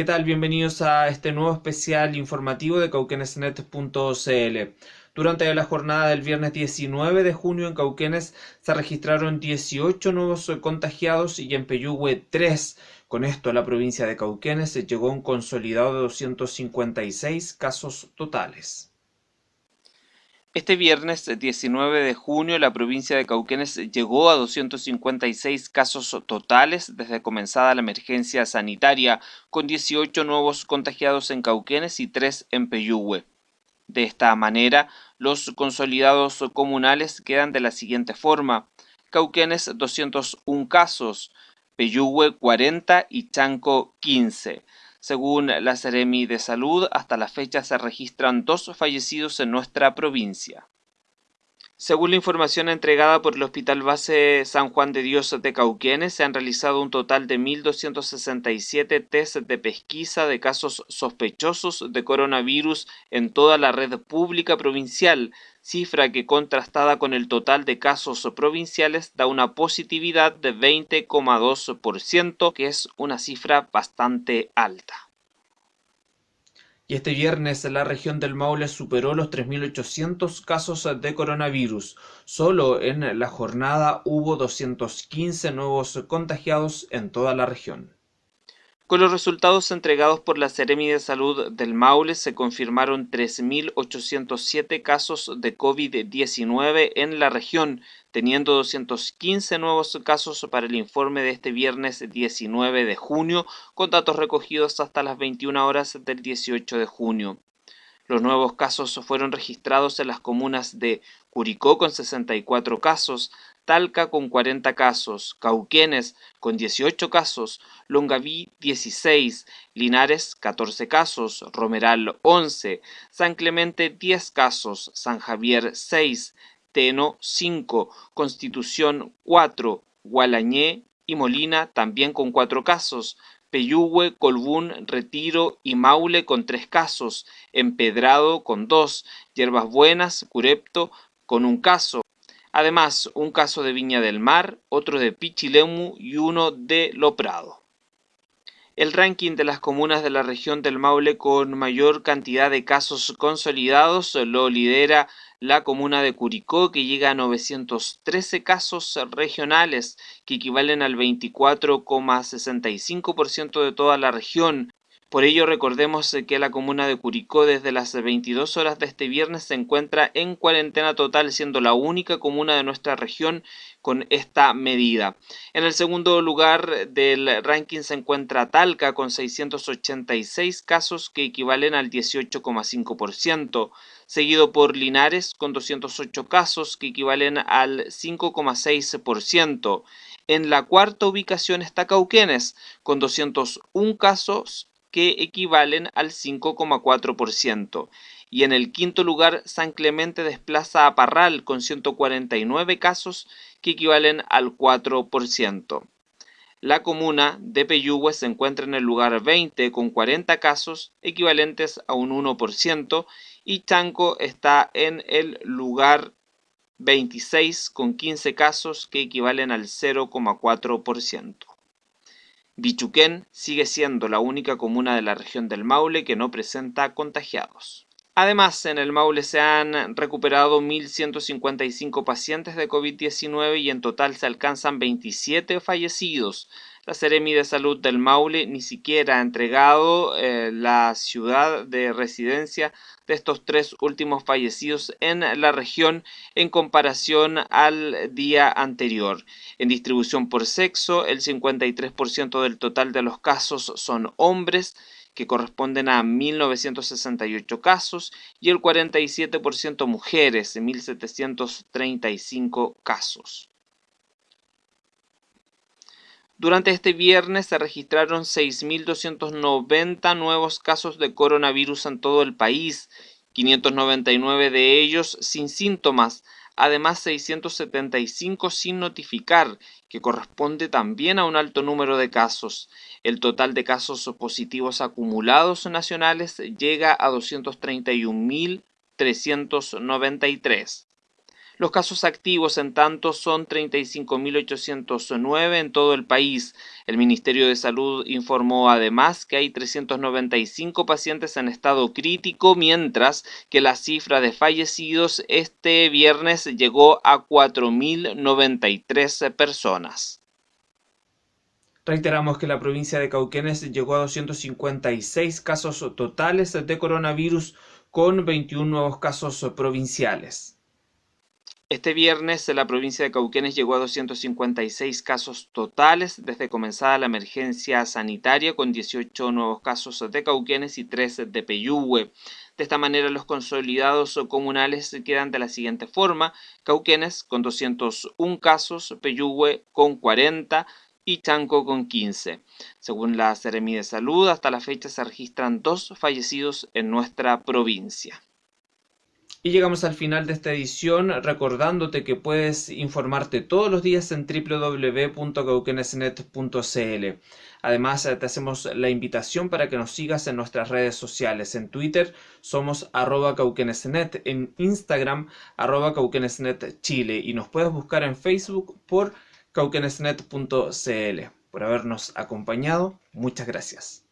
¿Qué tal? Bienvenidos a este nuevo especial informativo de cauquenesnet.cl. Durante la jornada del viernes 19 de junio en Cauquenes se registraron 18 nuevos contagiados y en Peyúgue 3. Con esto la provincia de Cauquenes llegó a un consolidado de 256 casos totales. Este viernes 19 de junio la provincia de Cauquenes llegó a 256 casos totales desde comenzada la emergencia sanitaria, con 18 nuevos contagiados en Cauquenes y 3 en Peyúgue. De esta manera, los consolidados comunales quedan de la siguiente forma. Cauquenes 201 casos, Peyúgue 40 y Chanco 15. Según la Seremi de Salud, hasta la fecha se registran dos fallecidos en nuestra provincia. Según la información entregada por el Hospital Base San Juan de Dios de Cauquenes, se han realizado un total de 1.267 test de pesquisa de casos sospechosos de coronavirus en toda la red pública provincial, cifra que contrastada con el total de casos provinciales da una positividad de 20,2%, que es una cifra bastante alta. Y este viernes la región del Maule superó los 3.800 casos de coronavirus. Solo en la jornada hubo 215 nuevos contagiados en toda la región. Con los resultados entregados por la Seremi de Salud del Maule se confirmaron 3.807 casos de COVID-19 en la región, teniendo 215 nuevos casos para el informe de este viernes 19 de junio, con datos recogidos hasta las 21 horas del 18 de junio. Los nuevos casos fueron registrados en las comunas de Curicó con 64 casos, Talca con 40 casos, Cauquenes con 18 casos, Longaví 16, Linares 14 casos, Romeral 11, San Clemente 10 casos, San Javier 6, Teno 5, Constitución 4, Gualañé y Molina también con 4 casos, Peyúgue, Colbún, Retiro y Maule con 3 casos, Empedrado con 2, Hierbas Buenas, Curepto con un caso, Además, un caso de Viña del Mar, otro de Pichilemu y uno de Loprado. El ranking de las comunas de la región del Maule con mayor cantidad de casos consolidados lo lidera la comuna de Curicó, que llega a 913 casos regionales, que equivalen al 24,65% de toda la región, por ello recordemos que la comuna de Curicó desde las 22 horas de este viernes se encuentra en cuarentena total, siendo la única comuna de nuestra región con esta medida. En el segundo lugar del ranking se encuentra Talca con 686 casos que equivalen al 18,5%, seguido por Linares con 208 casos que equivalen al 5,6%. En la cuarta ubicación está Cauquenes con 201 casos que equivalen al 5,4%. Y en el quinto lugar, San Clemente desplaza a Parral con 149 casos que equivalen al 4%. La comuna de Peyúgue se encuentra en el lugar 20 con 40 casos equivalentes a un 1% y Chanco está en el lugar 26 con 15 casos que equivalen al 0,4%. Bichuquén sigue siendo la única comuna de la región del Maule que no presenta contagiados. Además, en el Maule se han recuperado 1.155 pacientes de COVID-19 y en total se alcanzan 27 fallecidos. La Seremi de Salud del Maule ni siquiera ha entregado eh, la ciudad de residencia de estos tres últimos fallecidos en la región en comparación al día anterior. En distribución por sexo, el 53% del total de los casos son hombres, que corresponden a 1.968 casos, y el 47% mujeres, 1.735 casos. Durante este viernes se registraron 6.290 nuevos casos de coronavirus en todo el país, 599 de ellos sin síntomas, además 675 sin notificar, que corresponde también a un alto número de casos. El total de casos positivos acumulados nacionales llega a 231.393. Los casos activos, en tanto, son 35.809 en todo el país. El Ministerio de Salud informó además que hay 395 pacientes en estado crítico, mientras que la cifra de fallecidos este viernes llegó a 4.093 personas. Reiteramos que la provincia de Cauquenes llegó a 256 casos totales de coronavirus con 21 nuevos casos provinciales. Este viernes la provincia de Cauquenes llegó a 256 casos totales desde comenzada la emergencia sanitaria con 18 nuevos casos de Cauquenes y 3 de Peyúgue. De esta manera los consolidados comunales quedan de la siguiente forma. Cauquenes con 201 casos, Peyúgue con 40 y Chanco con 15. Según la Seremi de Salud, hasta la fecha se registran dos fallecidos en nuestra provincia. Y llegamos al final de esta edición recordándote que puedes informarte todos los días en www.cauquenesnet.cl. Además, te hacemos la invitación para que nos sigas en nuestras redes sociales. En Twitter somos arroba cauquenesnet, en Instagram arroba cauquenesnet Chile y nos puedes buscar en Facebook por cauquenesnet.cl. Por habernos acompañado, muchas gracias.